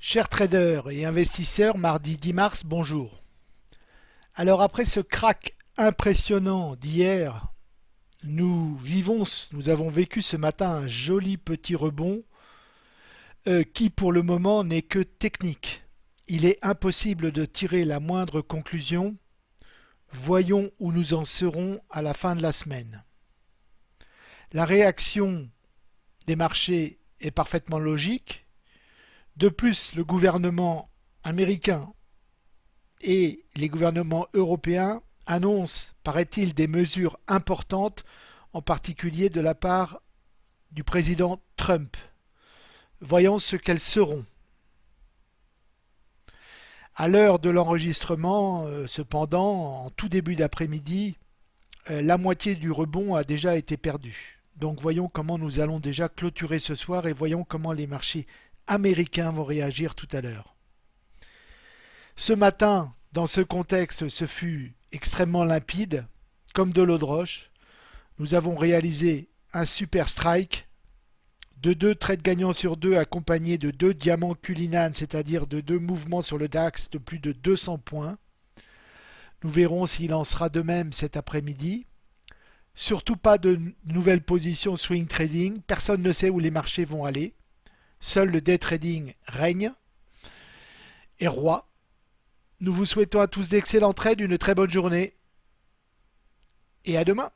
Chers traders et investisseurs, mardi 10 mars, bonjour. Alors après ce crack impressionnant d'hier, nous vivons, nous avons vécu ce matin un joli petit rebond euh, qui pour le moment n'est que technique. Il est impossible de tirer la moindre conclusion. Voyons où nous en serons à la fin de la semaine. La réaction des marchés est parfaitement logique de plus, le gouvernement américain et les gouvernements européens annoncent, paraît-il, des mesures importantes, en particulier de la part du président Trump. Voyons ce qu'elles seront. À l'heure de l'enregistrement, euh, cependant, en tout début d'après-midi, euh, la moitié du rebond a déjà été perdue. Donc voyons comment nous allons déjà clôturer ce soir et voyons comment les marchés américains vont réagir tout à l'heure. Ce matin, dans ce contexte, ce fut extrêmement limpide, comme de l'eau de roche. Nous avons réalisé un super strike de deux trades gagnants sur deux accompagnés de deux diamants Cullinan, c'est-à-dire de deux mouvements sur le DAX de plus de 200 points. Nous verrons s'il en sera de même cet après-midi. Surtout pas de nouvelles positions swing trading. Personne ne sait où les marchés vont aller. Seul le day trading règne et roi. Nous vous souhaitons à tous d'excellents trades, une très bonne journée et à demain.